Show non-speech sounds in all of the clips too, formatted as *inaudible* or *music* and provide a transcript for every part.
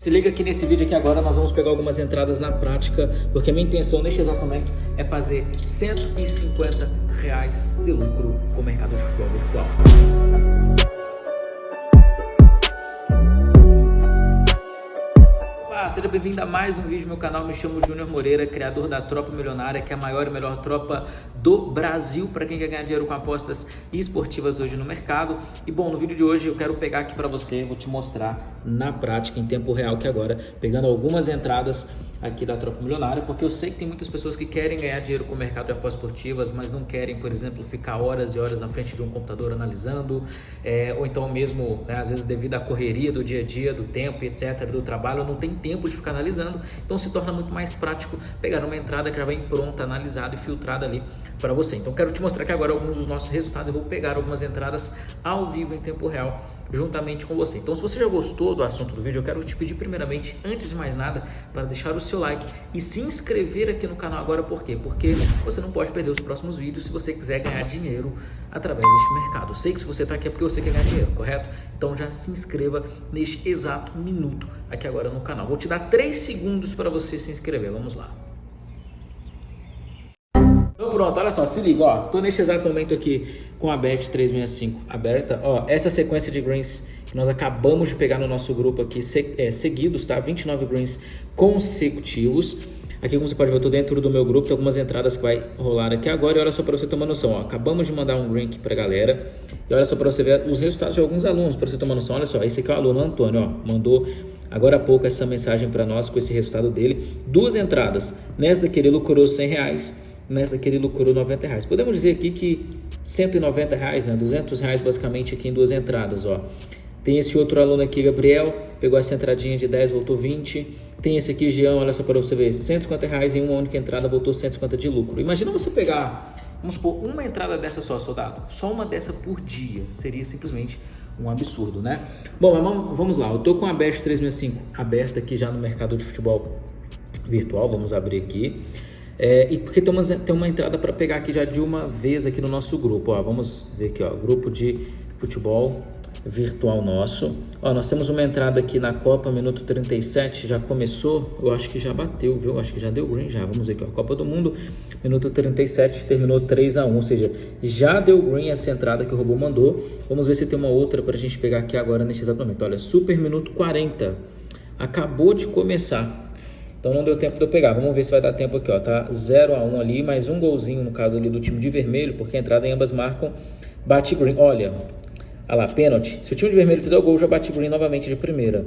Se liga aqui nesse vídeo aqui agora, nós vamos pegar algumas entradas na prática, porque a minha intenção neste exato momento é fazer 150 reais de lucro com o mercado de futebol virtual. Seja bem-vindo a mais um vídeo no meu canal. Me chamo Júnior Moreira, criador da Tropa Milionária, que é a maior e melhor tropa do Brasil para quem quer ganhar dinheiro com apostas esportivas hoje no mercado. E bom, no vídeo de hoje eu quero pegar aqui para você, vou te mostrar na prática, em tempo real, que agora, pegando algumas entradas aqui da Tropa Milionária, porque eu sei que tem muitas pessoas que querem ganhar dinheiro com o mercado de apostas esportivas, mas não querem, por exemplo, ficar horas e horas na frente de um computador analisando, é, ou então mesmo, né, às vezes devido à correria do dia a dia, do tempo, etc., do trabalho, não tem tempo de ficar analisando, então se torna muito mais prático pegar uma entrada que já vem pronta, analisada e filtrada ali para você. Então quero te mostrar aqui agora alguns dos nossos resultados, eu vou pegar algumas entradas ao vivo em tempo real juntamente com você. Então se você já gostou do assunto do vídeo, eu quero te pedir primeiramente, antes de mais nada, para deixar o seu like e se inscrever aqui no canal agora, por quê? Porque você não pode perder os próximos vídeos se você quiser ganhar dinheiro através deste mercado. Eu sei que se você está aqui é porque você quer ganhar dinheiro, correto? Então já se inscreva neste exato minuto aqui agora no canal. Vou te dar 3 segundos para você se inscrever, vamos lá. Pronto, olha só, se liga, ó, tô neste exato momento aqui com a Bet 365 aberta, ó, essa sequência de greens que nós acabamos de pegar no nosso grupo aqui, é, seguidos, tá? 29 greens consecutivos. Aqui, como você pode ver, eu tô dentro do meu grupo, tem algumas entradas que vai rolar aqui agora. E olha só para você tomar noção, ó, acabamos de mandar um green aqui pra galera. E olha só para você ver os resultados de alguns alunos, para você tomar noção. Olha só, esse aqui é o aluno Antônio, ó, mandou agora há pouco essa mensagem para nós com esse resultado dele. Duas entradas, nessa daqui ele lucrou 100 reais nessa aqui ele lucrou 90 reais. Podemos dizer aqui que 190 reais, né? 200 reais basicamente aqui em duas entradas, ó. Tem esse outro aluno aqui, Gabriel, pegou essa entradinha de 10, voltou 20. Tem esse aqui, Jean, olha só para você ver, 150 reais em uma única entrada, voltou 150 de lucro. Imagina você pegar, vamos supor, uma entrada dessa só, soldado. Só uma dessa por dia, seria simplesmente um absurdo, né? Bom, vamos lá, eu tô com a Bet 365 aberta aqui já no mercado de futebol virtual, vamos abrir aqui. É, e porque tem uma, tem uma entrada para pegar aqui já de uma vez aqui no nosso grupo. Ó, vamos ver aqui, ó, grupo de futebol virtual nosso. Ó, nós temos uma entrada aqui na Copa, minuto 37, já começou, eu acho que já bateu, viu? Acho que já deu green já. Vamos ver aqui, ó, Copa do Mundo, minuto 37, terminou 3 a 1, ou seja, já deu green essa entrada que o robô mandou. Vamos ver se tem uma outra para a gente pegar aqui agora nesse exato momento. Olha, super minuto 40, acabou de começar. Então não deu tempo de eu pegar. Vamos ver se vai dar tempo aqui, ó. Tá 0 a 1 ali, mais um golzinho no caso ali do time de vermelho, porque a entrada em ambas marcam bate green. Olha, lá, pênalti. Se o time de vermelho fizer o gol, já bate green novamente de primeira.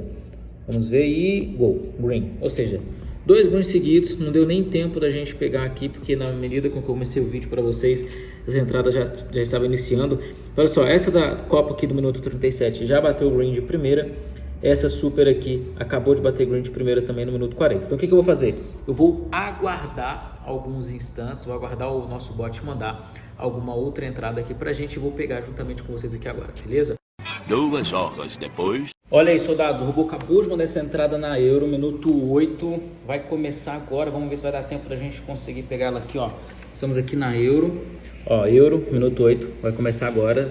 Vamos ver e gol, green. Ou seja, dois greens seguidos, não deu nem tempo da gente pegar aqui, porque na medida com que eu comecei o vídeo para vocês, as entradas já, já estavam iniciando. Olha só, essa da Copa aqui do minuto 37 já bateu green de primeira. Essa super aqui acabou de bater green de primeira também no minuto 40. Então o que, que eu vou fazer? Eu vou aguardar alguns instantes, vou aguardar o nosso bot mandar alguma outra entrada aqui pra gente e vou pegar juntamente com vocês aqui agora, beleza? Duas horas depois... Olha aí, soldados, o robô acabou de mandar essa entrada na Euro, minuto 8, vai começar agora, vamos ver se vai dar tempo da gente conseguir pegar ela aqui, ó. Estamos aqui na Euro, ó, Euro, minuto 8, vai começar agora.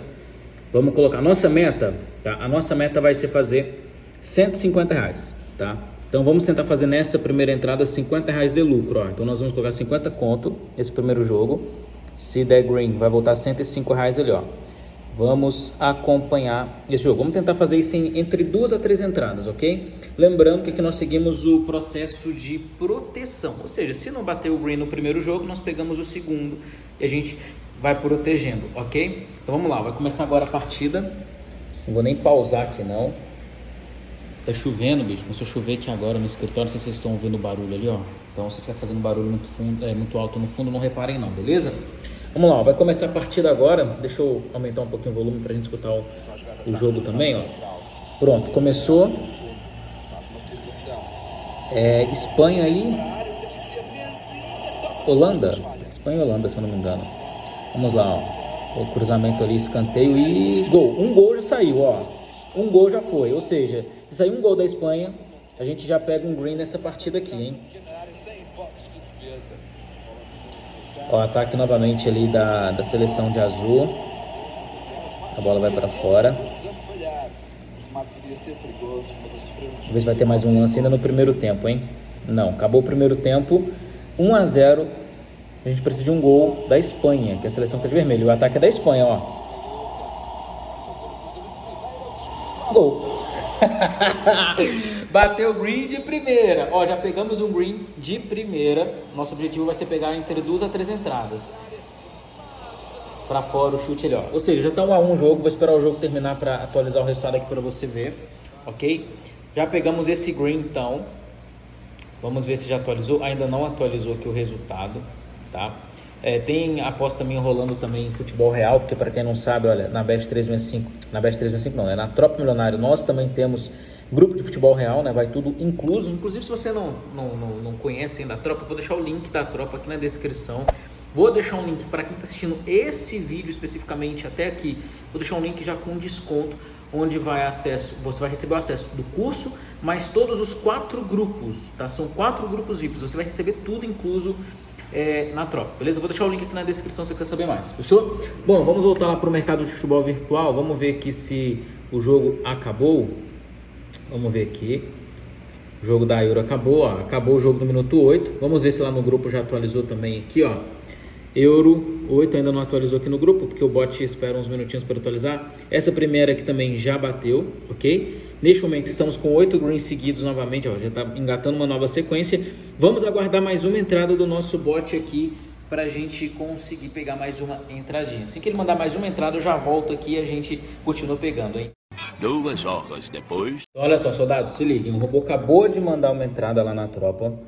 Vamos colocar, a nossa meta, tá? A nossa meta vai ser fazer 150 reais, tá? Então vamos tentar fazer nessa primeira entrada 50 reais de lucro, ó. Então nós vamos colocar 50 conto esse primeiro jogo. Se der green, vai voltar 105 reais ali, ó. Vamos acompanhar esse jogo. Vamos tentar fazer isso em, entre duas a três entradas, ok? Lembrando que aqui nós seguimos o processo de proteção. Ou seja, se não bater o green no primeiro jogo, nós pegamos o segundo e a gente vai protegendo, ok? Então vamos lá, vai começar agora a partida. Não vou nem pausar aqui não. Tá chovendo, bicho. Começou a chover aqui agora no escritório. Não sei se vocês estão ouvindo o barulho ali, ó. Então, se estiver fazendo barulho muito, fundo, é, muito alto no fundo, não reparem não, beleza? Vamos lá, ó. vai começar a partida agora. Deixa eu aumentar um pouquinho o volume pra gente escutar o, o jogo também, ó. Pronto, começou. É, Espanha aí. Holanda. Espanha e Holanda, se eu não me engano. Vamos lá, ó. O cruzamento ali, escanteio e gol. Um gol já saiu, ó um gol já foi. Ou seja, se sair um gol da Espanha, a gente já pega um green nessa partida aqui, hein? Ó, ataque novamente ali da, da seleção de azul. A bola vai para fora. Se vai ter mais um lance ainda no primeiro tempo, hein? Não, acabou o primeiro tempo. 1 a 0 A gente precisa de um gol da Espanha, que é a seleção que é de vermelho. O ataque é da Espanha, ó. Gol. *laughs* Bateu green de primeira. Ó, já pegamos um green de primeira. Nosso objetivo vai ser pegar entre duas a três entradas. Pra fora o chute ali, ó. Ou seja, já tá 1 a 1 o jogo. Vou esperar o jogo terminar para atualizar o resultado aqui para você ver. Ok? Já pegamos esse green, então. Vamos ver se já atualizou. Ainda não atualizou aqui o resultado, tá? É, tem aposta minha rolando também em futebol real, porque para quem não sabe, olha, na Bet 365, na Bet 365 não, é na Tropa Milionário, nós também temos grupo de futebol real, né? Vai tudo incluso. Inclusive, se você não, não, não, não conhece ainda a Tropa, vou deixar o link da Tropa aqui na descrição. Vou deixar um link para quem está assistindo esse vídeo especificamente até aqui. Vou deixar um link já com desconto, onde vai acesso, você vai receber o acesso do curso, mais todos os quatro grupos, tá? São quatro grupos VIPs. Você vai receber tudo incluso é, na tropa, beleza? Vou deixar o link aqui na descrição se você quer saber mais, fechou? Bom, vamos voltar lá para o mercado de futebol virtual. Vamos ver aqui se o jogo acabou. Vamos ver aqui. O jogo da Euro acabou, ó. Acabou o jogo no minuto 8. Vamos ver se lá no grupo já atualizou também aqui, ó. Euro 8 ainda não atualizou aqui no grupo, porque o bot espera uns minutinhos para atualizar. Essa primeira aqui também já bateu, ok? Neste momento estamos com 8 greens seguidos novamente, ó, já está engatando uma nova sequência. Vamos aguardar mais uma entrada do nosso bot aqui para a gente conseguir pegar mais uma entradinha. Assim que ele mandar mais uma entrada, eu já volto aqui e a gente continua pegando, hein? Duas horas depois. Então, olha só, soldados, se liguem. O robô acabou de mandar uma entrada lá na tropa.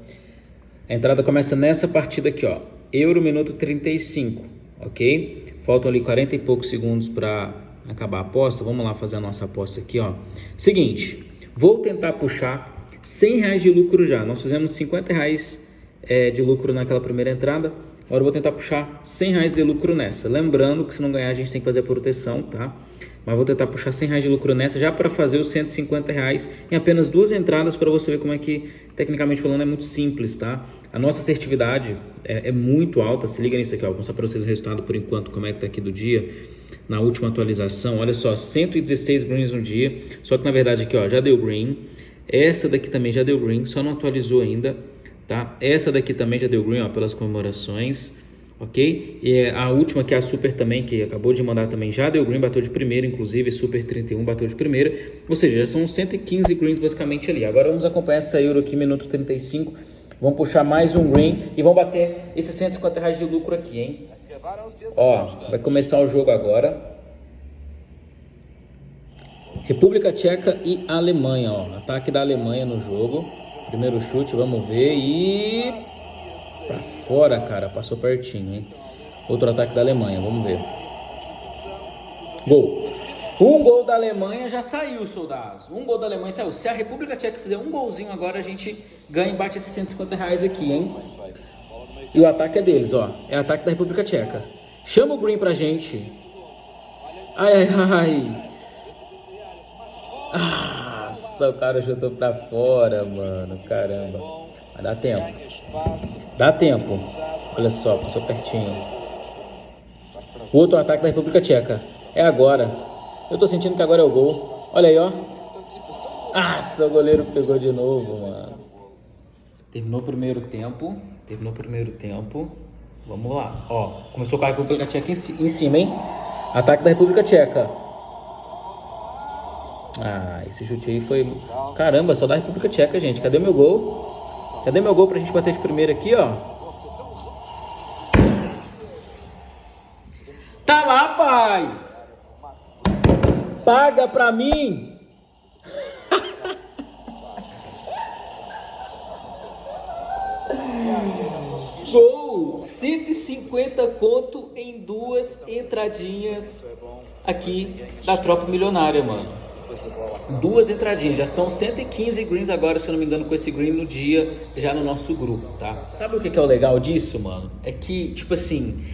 A entrada começa nessa partida aqui, ó. Euro minuto 35, ok? Faltam ali 40 e poucos segundos para acabar a aposta. Vamos lá fazer a nossa aposta aqui, ó. Seguinte, vou tentar puxar 100 reais de lucro já. Nós fizemos 50 reais é, de lucro naquela primeira entrada. Agora eu vou tentar puxar 100 reais de lucro nessa. Lembrando que se não ganhar a gente tem que fazer a proteção, tá? Mas vou tentar puxar 100 reais de lucro nessa já para fazer os 150 reais em apenas duas entradas para você ver como é que, tecnicamente falando, é muito simples, tá? A nossa assertividade é, é muito alta, se liga nisso aqui, ó. vou mostrar para vocês o resultado por enquanto, como é que tá aqui do dia. Na última atualização, olha só, 116 greens no dia, só que na verdade aqui, ó, já deu green. Essa daqui também já deu green, só não atualizou ainda, tá? Essa daqui também já deu green, ó, pelas comemorações ok? E é a última que é a Super também, que acabou de mandar também, já deu green, bateu de primeira, inclusive, Super 31 bateu de primeira, ou seja, já são 115 greens basicamente ali. Agora vamos acompanhar essa Euro aqui, minuto 35, vamos puxar mais um green e vamos bater esses 150 reais de lucro aqui, hein? Ó, vai começar o jogo agora. República Tcheca e Alemanha, ó, ataque da Alemanha no jogo. Primeiro chute, vamos ver e Pra fora, cara. Passou pertinho, hein? Outro ataque da Alemanha, vamos ver. Gol. Um gol da Alemanha já saiu, soldados. Um gol da Alemanha saiu. Se a República Tcheca fizer um golzinho agora, a gente ganha e bate esses 150 reais aqui, hein? E o ataque é deles, ó. É ataque da República Tcheca. Chama o Green pra gente. Ai, ai, ai. Nossa, o cara chutou pra fora, mano. Caramba. Mas dá tempo. Dá tempo. Olha só, passou pertinho. Outro ataque da República Tcheca. É agora. Eu tô sentindo que agora é o gol. Olha aí, ó. Nossa, o goleiro pegou de novo, mano. Terminou o primeiro tempo. Terminou o primeiro tempo. Vamos lá. Ó, começou com a República Tcheca em cima, hein? Ataque da República Tcheca. Ah, esse chute aí foi... Caramba, só da República Tcheca, gente. Cadê meu gol? Cadê meu gol pra gente bater de primeira aqui, ó? Tá lá, pai! Paga pra mim! 150 conto em duas entradinhas aqui da Tropa Milionária, mano duas entradinhas, já são 115 greens agora, se eu não me engano, com esse green no dia, já no nosso grupo, tá? Sabe o que é o legal disso, mano? É que, tipo assim,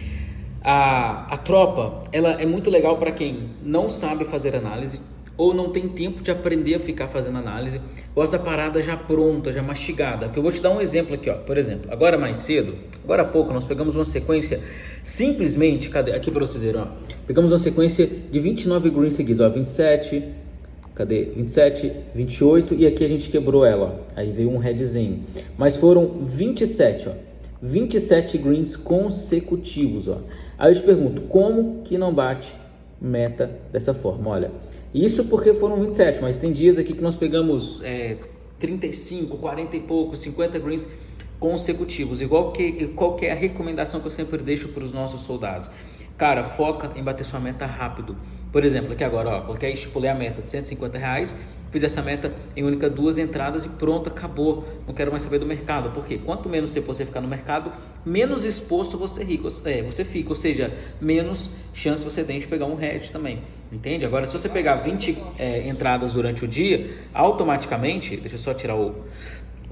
a, a tropa, ela é muito legal para quem não sabe fazer análise, ou não tem tempo de aprender a ficar fazendo análise, gosta da parada já pronta, já mastigada. Que eu vou te dar um exemplo aqui, ó. Por exemplo, agora mais cedo, agora há pouco, nós pegamos uma sequência, simplesmente, cadê? Aqui para vocês verem, ó. Pegamos uma sequência de 29 greens seguidos, ó, 27, Cadê? 27, 28 e aqui a gente quebrou ela. Ó. Aí veio um redzinho. Mas foram 27, ó. 27 greens consecutivos, ó. Aí eu te pergunto, como que não bate meta dessa forma? Olha, isso porque foram 27, mas tem dias aqui que nós pegamos é, 35, 40 e pouco, 50 greens consecutivos. Igual que qual que é a recomendação que eu sempre deixo para os nossos soldados? Cara, foca em bater sua meta rápido. Por exemplo, aqui agora, ó, coloquei, estipulei a meta de 150 reais, fiz essa meta em única duas entradas e pronto, acabou. Não quero mais saber do mercado. Porque quanto menos você ficar no mercado, menos exposto você, rico, é, você fica. Ou seja, menos chance você tem de pegar um hedge também. Entende? Agora, se você pegar 20 é, entradas durante o dia, automaticamente, deixa eu só tirar o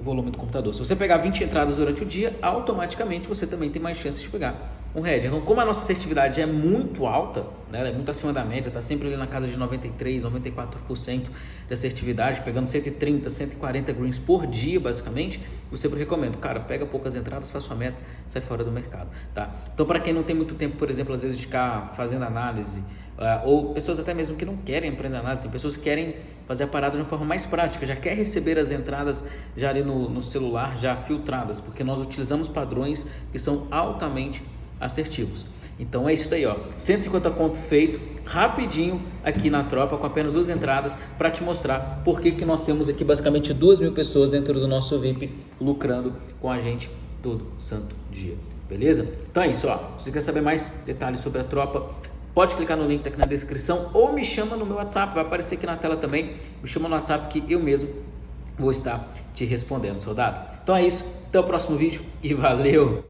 volume do computador. Se você pegar 20 entradas durante o dia, automaticamente você também tem mais chances de pegar um head. Então, como a nossa assertividade é muito alta, né, é muito acima da média, está sempre ali na casa de 93, 94% de assertividade, pegando 130, 140 greens por dia, basicamente, eu sempre recomendo, cara, pega poucas entradas, faz sua meta, sai fora do mercado, tá? Então, para quem não tem muito tempo, por exemplo, às vezes de ficar fazendo análise, uh, ou pessoas até mesmo que não querem aprender análise, tem pessoas que querem fazer a parada de uma forma mais prática, já quer receber as entradas já ali no, no celular, já filtradas, porque nós utilizamos padrões que são altamente assertivos. Então é isso aí, ó. 150 conto feito rapidinho aqui na tropa com apenas duas entradas para te mostrar por que, que nós temos aqui basicamente duas mil pessoas dentro do nosso VIP lucrando com a gente todo santo dia. Beleza? Então é isso, ó. Se você quer saber mais detalhes sobre a tropa, pode clicar no link tá aqui na descrição ou me chama no meu WhatsApp, vai aparecer aqui na tela também. Me chama no WhatsApp que eu mesmo vou estar te respondendo, soldado. Então é isso, até o próximo vídeo e valeu!